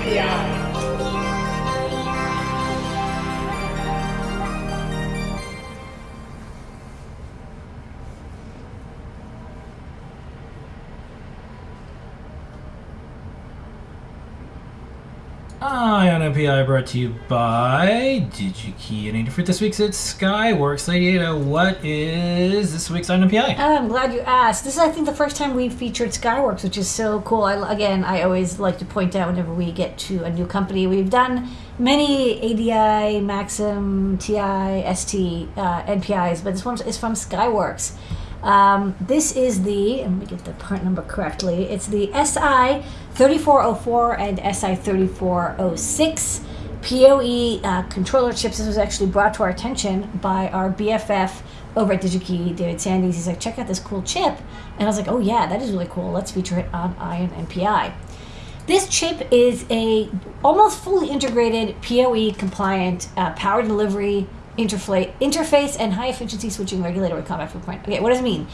NPI. NPI brought to you by DigiKey. And for this week's it's Skyworks. Lady Ada, what is this week's Eye on NPI? Oh, I'm glad you asked. This is, I think, the first time we've featured Skyworks, which is so cool. I, again, I always like to point out whenever we get to a new company, we've done many ADI, Maxim, TI, ST uh, NPIs, but this one is from Skyworks. Um, this is the, let me get the part number correctly, it's the SI 3404 and SI 3406 PoE uh, controller chips. This was actually brought to our attention by our BFF over at DigiKey, David Sandys. He's like, check out this cool chip. And I was like, oh yeah, that is really cool. Let's feature it on Eye on NPI. This chip is a almost fully integrated PoE compliant uh, power delivery interface and high efficiency switching regulator with combat footprint. Okay, what does it mean?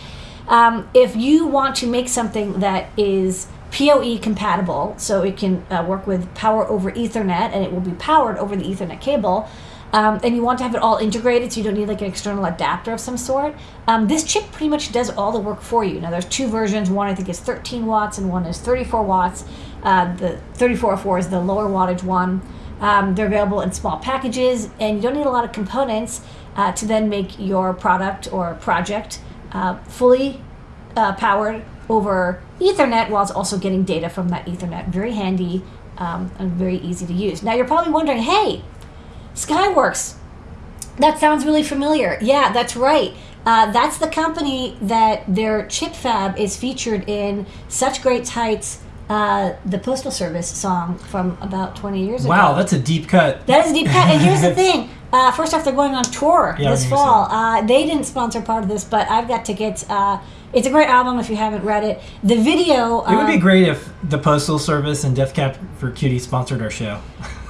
Um, if you want to make something that is PoE compatible, so it can uh, work with power over Ethernet and it will be powered over the Ethernet cable, um, and you want to have it all integrated so you don't need like an external adapter of some sort, um, this chip pretty much does all the work for you. Now there's two versions, one I think is 13 watts and one is 34 watts. Uh, the 3404 is the lower wattage one. Um, they're available in small packages, and you don't need a lot of components uh, to then make your product or project uh, fully uh, powered over Ethernet while it's also getting data from that Ethernet. Very handy um, and very easy to use. Now, you're probably wondering hey, Skyworks, that sounds really familiar. Yeah, that's right. Uh, that's the company that their chip fab is featured in such great heights uh, the Postal Service song from about 20 years ago. Wow, that's a deep cut. That is a deep cut. and here's the thing. Uh, first off, they're going on tour yeah, this fall. Uh, they didn't sponsor part of this, but I've got tickets. Uh, it's a great album if you haven't read it. The video. It would be um, great if the Postal Service and Death Cab for Cutie sponsored our show.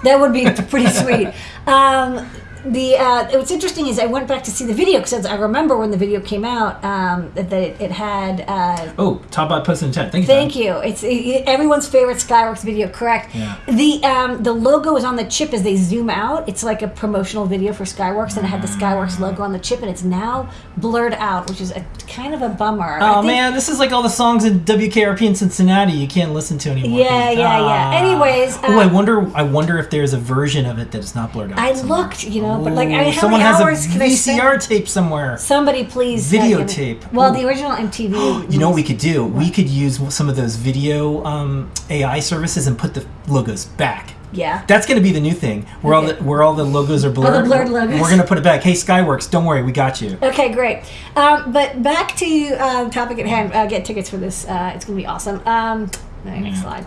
That would be pretty sweet. Um, the uh, what's interesting is I went back to see the video because I remember when the video came out um, that it, it had. Uh, oh, top by Post Intent. Thank you. Thank Tom. you. It's it, everyone's favorite Skyworks video. Correct. Yeah. The um, the logo is on the chip as they zoom out. It's like a promotional video for Skyworks, and it had the Skyworks logo on the chip, and it's now blurred out, which is a kind of a bummer. Oh man, this is like all the songs in WKRP in Cincinnati you can't listen to anymore. Yeah, yeah, yeah. Ah. Anyways. oh, I um, wonder. I wonder if there's a version of it that is not blurred out. I somewhere. looked, you know but like, I mean, how someone many has a VCR tape somewhere. Somebody please videotape. well, the original MTV. you know what we could do? What? We could use some of those video um, AI services and put the logos back. Yeah. That's going to be the new thing. Where okay. all the where all the logos are blurred. All the blurred logos. We're going to put it back. Hey, Skyworks, don't worry, we got you. Okay, great. Um, but back to uh, topic at hand. Uh, get tickets for this. Uh, it's going to be awesome. Um, next yeah. slide.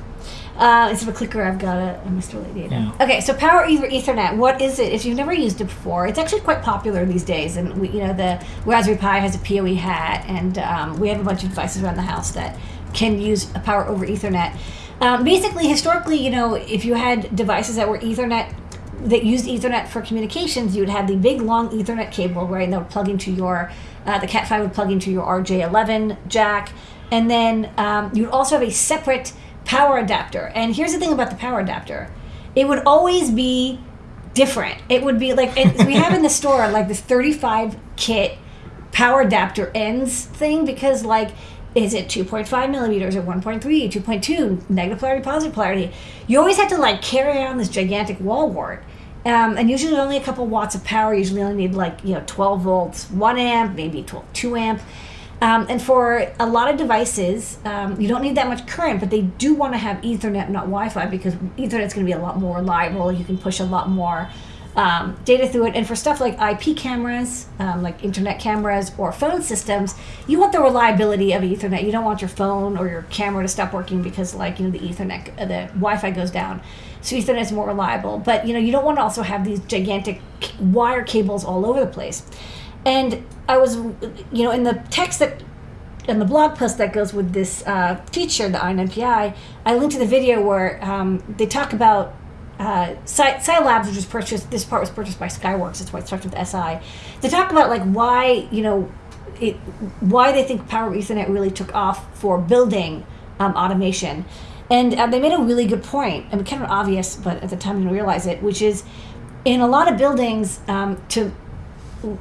Uh, instead of a clicker, I've got a, a Mr. Lady. Yeah. Okay, so Power over Ethernet. What is it? If you've never used it before, it's actually quite popular these days. And we, you know, the Raspberry Pi has a PoE hat, and um, we have a bunch of devices around the house that can use a Power over Ethernet. Um, basically, historically, you know, if you had devices that were Ethernet that used Ethernet for communications, you would have the big long Ethernet cable, right? And that would plug into your uh, the Cat5 would plug into your RJ11 jack, and then um, you would also have a separate power adapter. And here's the thing about the power adapter it would always be different. It would be like, we have in the store like this 35 kit power adapter ends thing because, like, is it 2.5 millimeters or 1.3, 2.2, negative polarity, positive polarity? You always have to like carry around this gigantic wall wart. Um, and usually only a couple watts of power. Usually only need like, you know, 12 volts, 1 amp, maybe 12, 2 amp. Um, and for a lot of devices, um, you don't need that much current, but they do want to have Ethernet, not Wi-Fi, because Ethernet's going to be a lot more reliable. You can push a lot more um, data through it. And for stuff like IP cameras, um, like internet cameras or phone systems, you want the reliability of Ethernet. You don't want your phone or your camera to stop working because, like, you know, the Ethernet, the Wi-Fi goes down. So Ethernet is more reliable. But you know, you don't want to also have these gigantic wire cables all over the place. And I was, you know, in the text that, in the blog post that goes with this uh, feature, the INPI, I linked to the video where um, they talk about uh, Labs, which was purchased, this part was purchased by Skyworks, that's why it starts with SI. They talk about like why, you know, it, why they think Power Ethernet really took off for building um, automation. And uh, they made a really good point, I mean, kind of obvious, but at the time I didn't realize it, which is in a lot of buildings um, to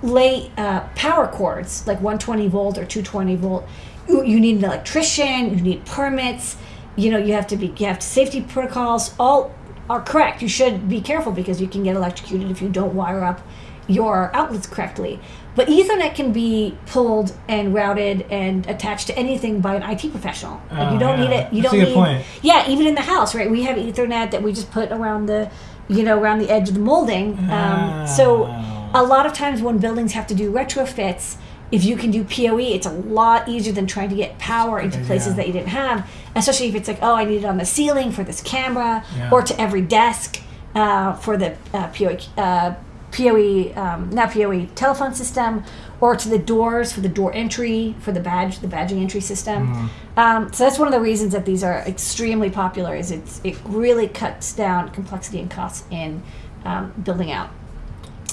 lay uh, power cords, like 120 volt or 220 volt, you, you need an electrician, you need permits, you know, you have to be, you have safety protocols, all are correct. You should be careful because you can get electrocuted if you don't wire up your outlets correctly. But Ethernet can be pulled and routed and attached to anything by an IT professional. Like you Oh, don't yeah. need it. You That's don't need. point. Yeah, even in the house, right? We have Ethernet that we just put around the, you know, around the edge of the molding. Um, so Oh. A lot of times when buildings have to do retrofits, if you can do PoE, it's a lot easier than trying to get power into places Yeah. that you didn't have. Especially if it's like, oh, I need it on the ceiling for this camera, Yeah. or to every desk uh, for the uh, PoE, uh, PoE, um, not PoE telephone system, or to the doors for the door entry for the badge, the badging entry system. Um, so that's one of the reasons that these are extremely popular. Is it's it really cuts down complexity and costs in um, building out.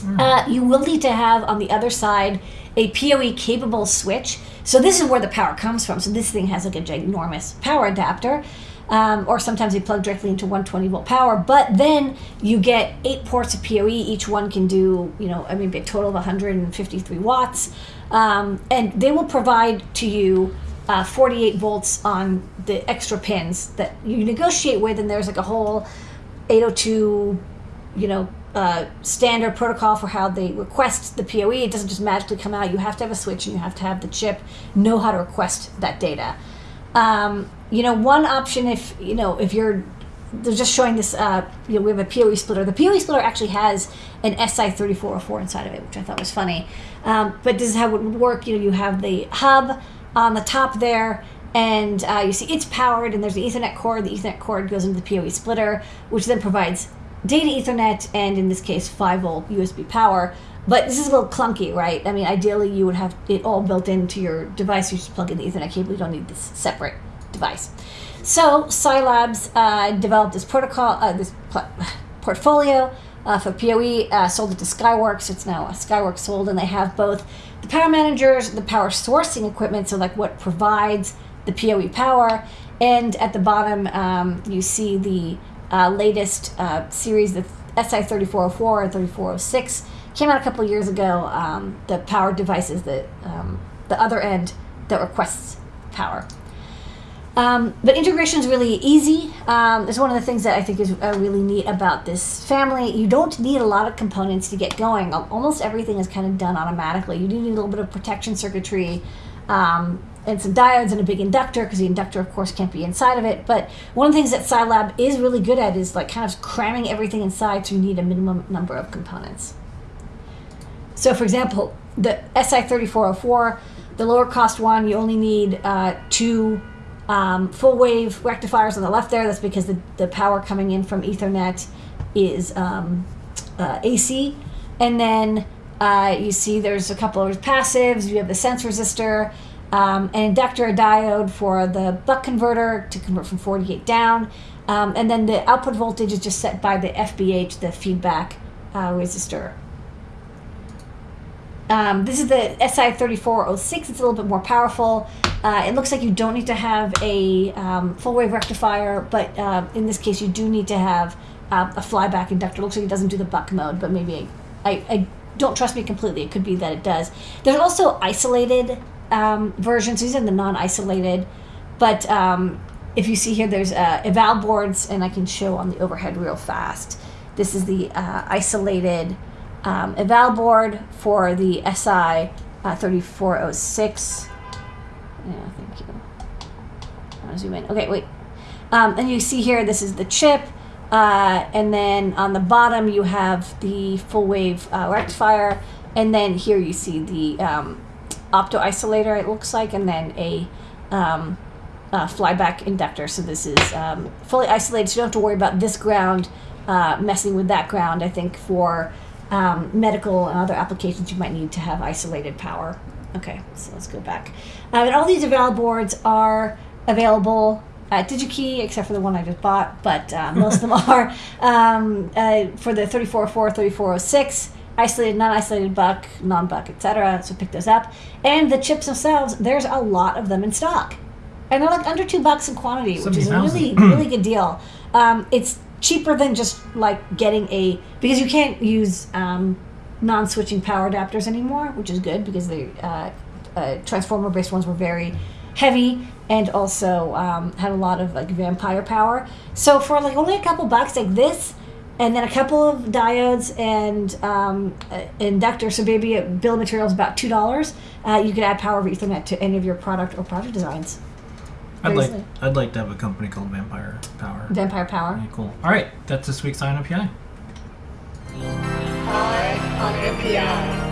Uh, you will need to have on the other side a PoE capable switch. So this is where the power comes from. So this thing has like a ginormous power adapter. Um, or sometimes they plug directly into 120 volt power, but then you get eight ports of PoE. Each one can do, you know, I mean, a total of 153 watts, um, and they will provide to you uh, 48 volts on the extra pins that you negotiate with, and there's like a whole 802 you know, uh, standard protocol for how they request the PoE. It doesn't just magically come out. You have to have a switch and you have to have the chip know how to request that data. Um, you know, one option if you know if you're they're just showing this. Uh, you know, we have a PoE splitter. The PoE splitter actually has an SI3404 inside of it, which I thought was funny. Um, but this is how it would work. You know, you have the hub on the top there, and uh, you see it's powered, and there's the Ethernet cord. The Ethernet cord goes into the PoE splitter, which then provides data Ethernet and in this case 5 volt USB power. But this is a little clunky, right? I mean, ideally you would have it all built into your device. You just plug in the Ethernet cable. You don't need this separate device. So SiLabs uh, developed this protocol, uh, this portfolio uh, for PoE, uh, sold it to Skyworks. It's now Skyworks sold, and they have both the power managers, the power sourcing equipment, so like what provides the PoE power, and at the bottom um, you see the uh, latest uh, series, the SI3404 and 3406, came out a couple years ago. Um, the power devices, the um, the other end that requests power. Um, but integration is really easy. Um, it's one of the things that I think is uh, really neat about this family. You don't need a lot of components to get going. Almost everything is kind of done automatically. You do need a little bit of protection circuitry um, and some diodes and a big inductor because the inductor, of course, can't be inside of it. But one of the things that SiLab is really good at is like kind of cramming everything inside, so you need a minimum number of components. So, for example, the SI3404, the lower cost one, you only need uh, two um, full wave rectifiers on the left there. That's because the, the power coming in from Ethernet is um, uh, AC. And then uh, you see there's a couple of passives. You have the sense resistor, um, an inductor, a diode for the buck converter to convert from 48 down. Um, and then the output voltage is just set by the FBH, the feedback uh, resistor. Um, this is the SI3406. It's a little bit more powerful. Uh, it looks like you don't need to have a um, full wave rectifier, but uh, in this case, you do need to have uh, a flyback inductor. It looks like it doesn't do the buck mode, but maybe I, I, I don't trust me completely. It could be that it does. There's also isolated um, versions. These are the non-isolated, but um, if you see here, there's uh, eval boards, and I can show on the overhead real fast. This is the uh, isolated um, eval board for the SI uh, 3406. Yeah, thank you. I want to zoom in. Okay, wait. Um, and you see here, this is the chip. Uh, and then on the bottom, you have the full wave uh, rectifier. And then here you see the um, opto isolator, it looks like, and then a um, uh, flyback inductor. So this is um, fully isolated, so you don't have to worry about this ground uh, messing with that ground. I think for um, medical and other applications, you might need to have isolated power. Okay, so let's go back. Um, and all these eval boards are available at DigiKey, except for the one I just bought, but uh, most of them are um, uh, for the 3404, 3406 isolated, non-isolated buck, non-buck, etc. So pick those up. And the chips themselves, there's a lot of them in stock. and they're like under two bucks in quantity, which is a really really good deal. Um, it's cheaper than just like getting a because you can't use um, non-switching power adapters anymore, which is good because the uh, uh, transformer-based ones were very heavy and also um, had a lot of like vampire power. So for like only a couple bucks, like this, and then a couple of diodes and um, uh, inductor, so maybe a bill of materials about two dollars. Uh, you could add power over Ethernet to any of your product or project designs. I'd Very like easily. I'd like to have a company called Vampire Power. Vampire power. Yeah, cool. All right, that's this week's Eye on NPI. Eye on NPI.